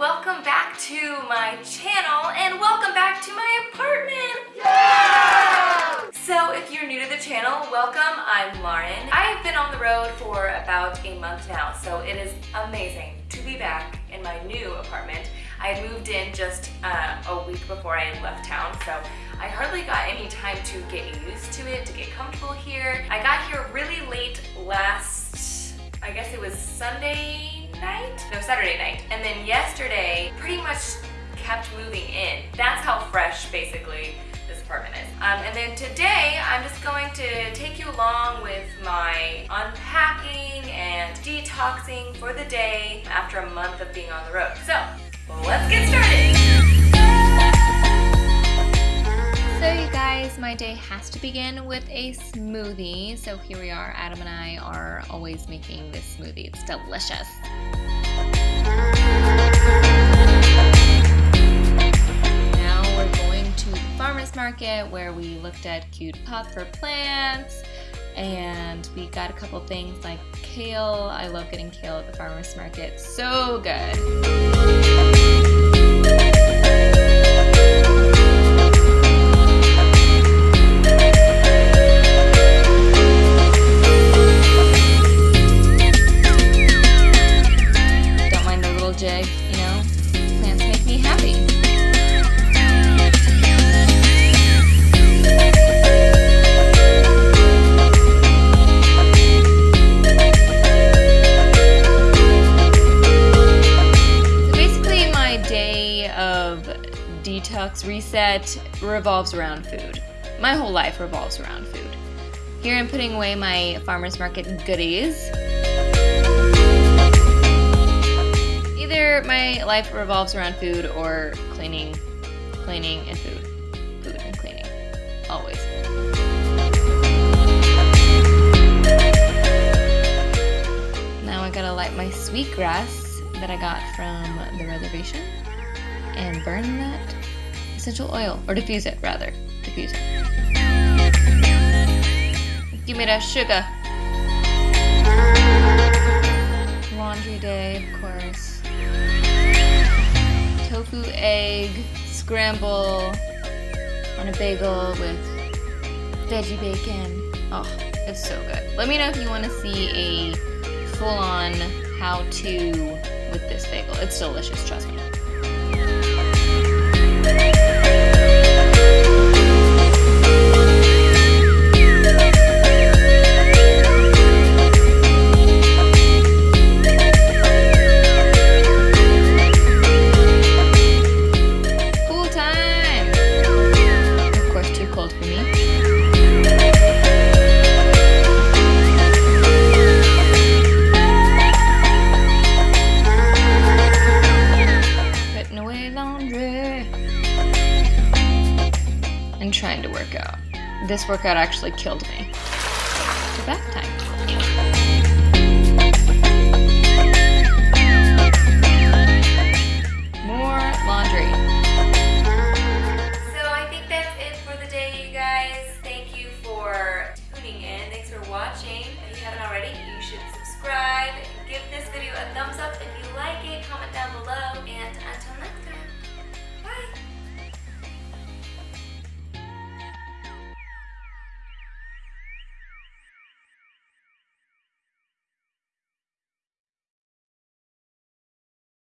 welcome back to my channel and welcome back to my apartment! Yeah! So if you're new to the channel, welcome, I'm Lauren. I've been on the road for about a month now, so it is amazing to be back in my new apartment. I moved in just uh, a week before I left town, so I hardly got any time to get used to it, to get comfortable here. I got here really late last, I guess it was Sunday night? No, Saturday night. Then yesterday, pretty much kept moving in. That's how fresh, basically, this apartment is. Um, and then today, I'm just going to take you along with my unpacking and detoxing for the day after a month of being on the road. So, let's get started! So you guys, my day has to begin with a smoothie. So here we are, Adam and I are always making this smoothie. It's delicious. Market where we looked at cute pots for plants and we got a couple things like kale. I love getting kale at the farmer's market. So good. Detox reset revolves around food. My whole life revolves around food. Here I'm putting away my farmer's market goodies. Either my life revolves around food or cleaning, cleaning and food. Food and cleaning. Always. Now I gotta light my sweetgrass that I got from the reservation and burn that essential oil, or diffuse it rather. Diffuse it. Give me that sugar. Laundry day, of course. Tofu egg scramble on a bagel with veggie bacon. Oh, it's so good. Let me know if you want to see a full-on how-to with this bagel. It's delicious, trust me. This workout actually killed me. Back time.